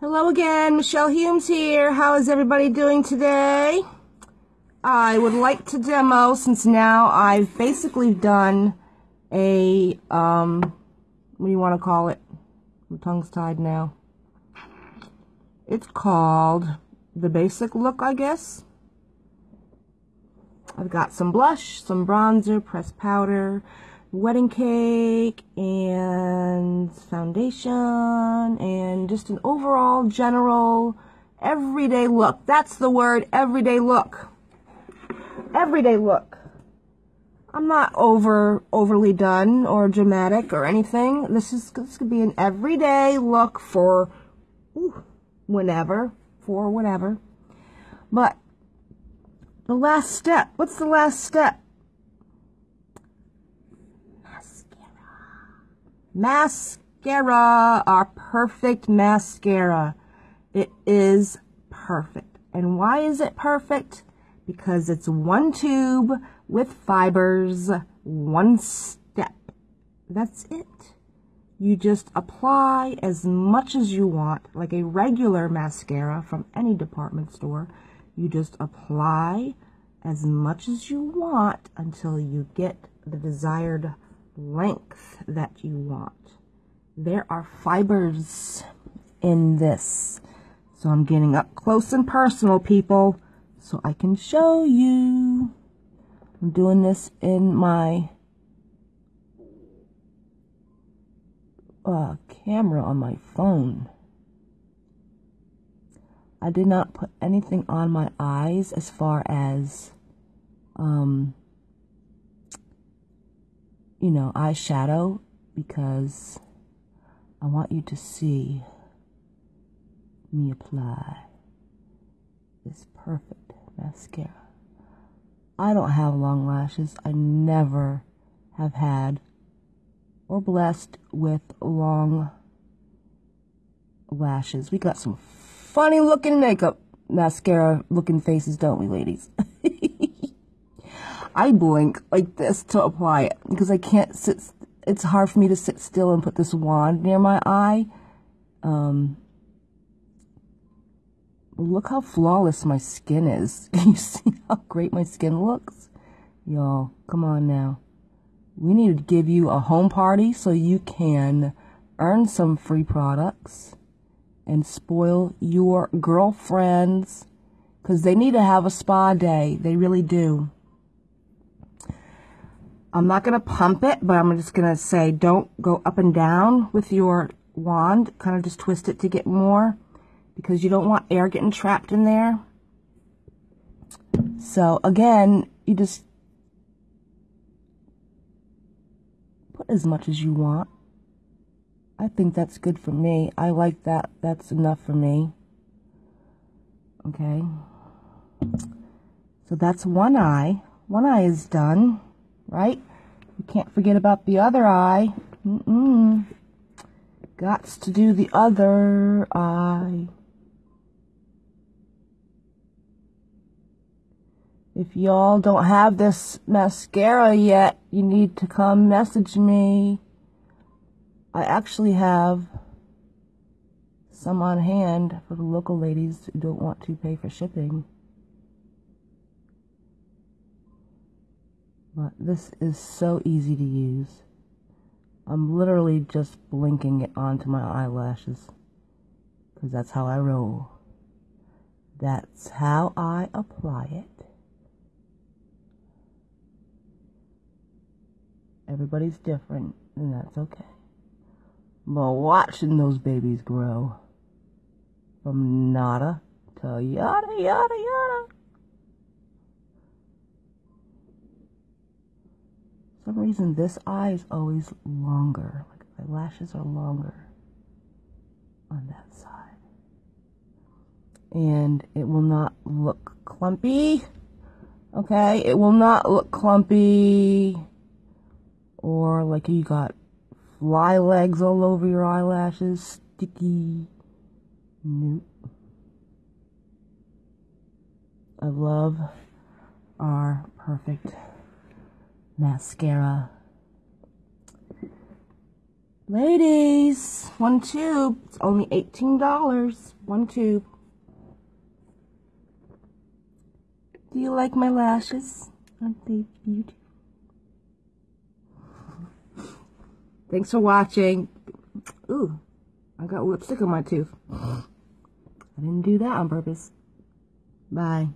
Hello again, Michelle Humes here. How is everybody doing today? I would like to demo, since now I've basically done a, um, what do you want to call it? My tongue's tied now. It's called the basic look, I guess. I've got some blush, some bronzer, pressed powder, wedding cake, and foundation, and just an overall general everyday look. That's the word, everyday look everyday look. I'm not over overly done or dramatic or anything. This is this could be an everyday look for ooh, whenever, for whatever. But the last step, what's the last step? Mascara. Mascara, our perfect mascara. It is perfect. And why is it perfect? because it's one tube with fibers, one step. That's it. You just apply as much as you want, like a regular mascara from any department store. You just apply as much as you want until you get the desired length that you want. There are fibers in this. So I'm getting up close and personal, people so I can show you. I'm doing this in my uh, camera on my phone. I did not put anything on my eyes as far as, um, you know, eyeshadow because I want you to see me apply this perfect mascara. I don't have long lashes. I never have had or blessed with long lashes. We got some funny looking makeup mascara looking faces, don't we, ladies? I blink like this to apply it because I can't sit. It's hard for me to sit still and put this wand near my eye. Um, Look how flawless my skin is. Can you see how great my skin looks? Y'all, come on now. We need to give you a home party so you can earn some free products and spoil your girlfriends because they need to have a spa day. They really do. I'm not going to pump it, but I'm just going to say don't go up and down with your wand. Kind of just twist it to get more because you don't want air getting trapped in there. So again, you just put as much as you want. I think that's good for me. I like that. That's enough for me. Okay. So that's one eye. One eye is done, right? You can't forget about the other eye. Mm-mm. Gots to do the other eye. If y'all don't have this mascara yet, you need to come message me. I actually have some on hand for the local ladies who don't want to pay for shipping. But this is so easy to use. I'm literally just blinking it onto my eyelashes. Because that's how I roll. That's how I apply it. Everybody's different, and that's okay. But watching those babies grow from nada to yada, yada, yada. For some reason, this eye is always longer. Like my lashes are longer on that side. And it will not look clumpy. Okay, it will not look clumpy or like you got fly legs all over your eyelashes, sticky. Nope. I love our perfect mascara. Ladies, one tube. It's only $18. One tube. Do you like my lashes? Aren't they beautiful? Thanks for watching. Ooh, I got lipstick on my tooth. I didn't do that on purpose. Bye.